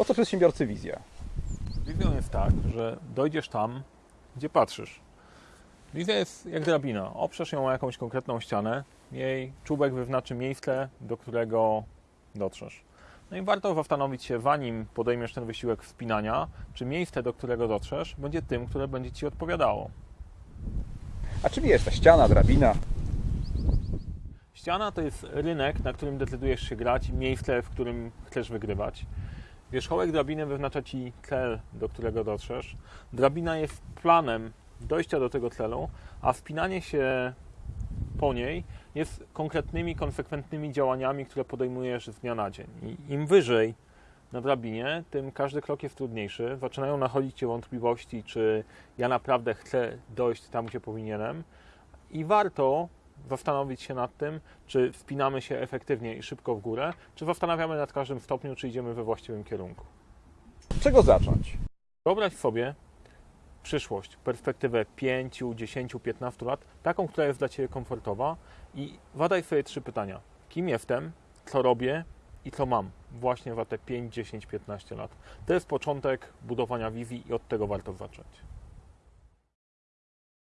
Po co przedsiębiorcy wizja? Wizją jest tak, że dojdziesz tam, gdzie patrzysz. Wizja jest jak drabina. Oprzesz ją o jakąś konkretną ścianę, jej czubek wyznaczy miejsce, do którego dotrzesz. No i warto zastanowić się, zanim podejmiesz ten wysiłek wspinania, czy miejsce, do którego dotrzesz, będzie tym, które będzie Ci odpowiadało. A czym jest ta ściana, drabina? Ściana to jest rynek, na którym decydujesz się grać i miejsce, w którym chcesz wygrywać. Wierzchołek drabiny wyznacza Ci cel, do którego dotrzesz. Drabina jest planem dojścia do tego celu, a wspinanie się po niej jest konkretnymi, konsekwentnymi działaniami, które podejmujesz z dnia na dzień. I im wyżej na drabinie, tym każdy krok jest trudniejszy. Zaczynają nachodzić Cię wątpliwości, czy ja naprawdę chcę dojść tam, gdzie powinienem. I warto zastanowić się nad tym, czy wspinamy się efektywnie i szybko w górę, czy zastanawiamy nad każdym stopniu, czy idziemy we właściwym kierunku. Czego zacząć? Wyobraź sobie przyszłość, perspektywę 5, 10, 15 lat, taką, która jest dla Ciebie komfortowa i zadaj sobie trzy pytania. Kim jestem, co robię i co mam właśnie za te 5, 10, 15 lat. To jest początek budowania wizji i od tego warto zacząć.